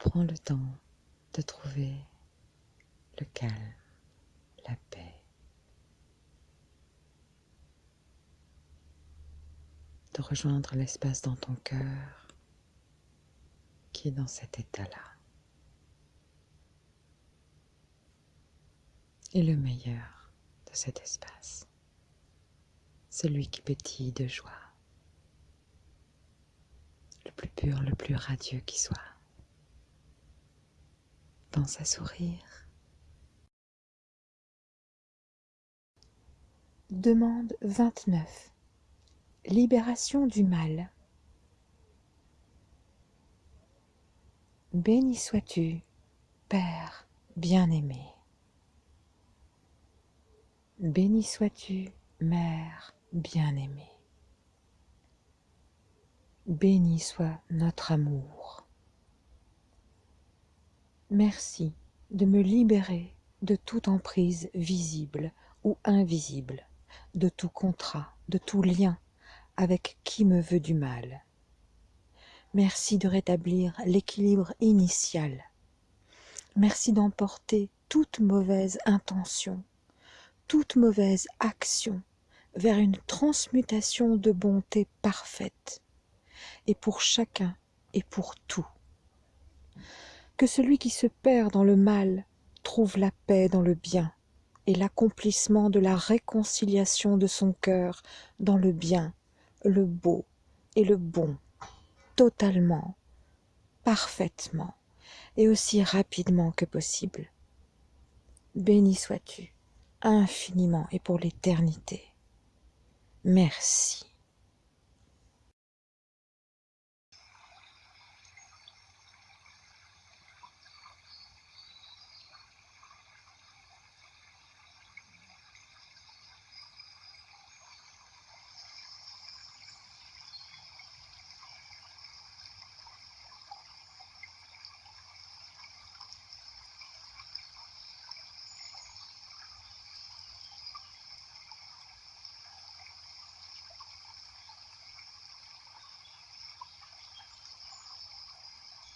Prends le temps de trouver le calme, la paix. De rejoindre l'espace dans ton cœur qui est dans cet état-là. Et le meilleur de cet espace, celui qui pétille de joie, le plus pur, le plus radieux qui soit. Pense à sourire. Demande 29. Libération du mal. Béni sois-tu, Père bien-aimé. Béni sois-tu, Mère bien-aimée. Béni soit notre amour. Merci de me libérer de toute emprise visible ou invisible, de tout contrat, de tout lien avec qui me veut du mal. Merci de rétablir l'équilibre initial. Merci d'emporter toute mauvaise intention, toute mauvaise action vers une transmutation de bonté parfaite, et pour chacun et pour tout que celui qui se perd dans le mal trouve la paix dans le bien et l'accomplissement de la réconciliation de son cœur dans le bien, le beau et le bon, totalement, parfaitement et aussi rapidement que possible. Béni sois-tu, infiniment et pour l'éternité. Merci.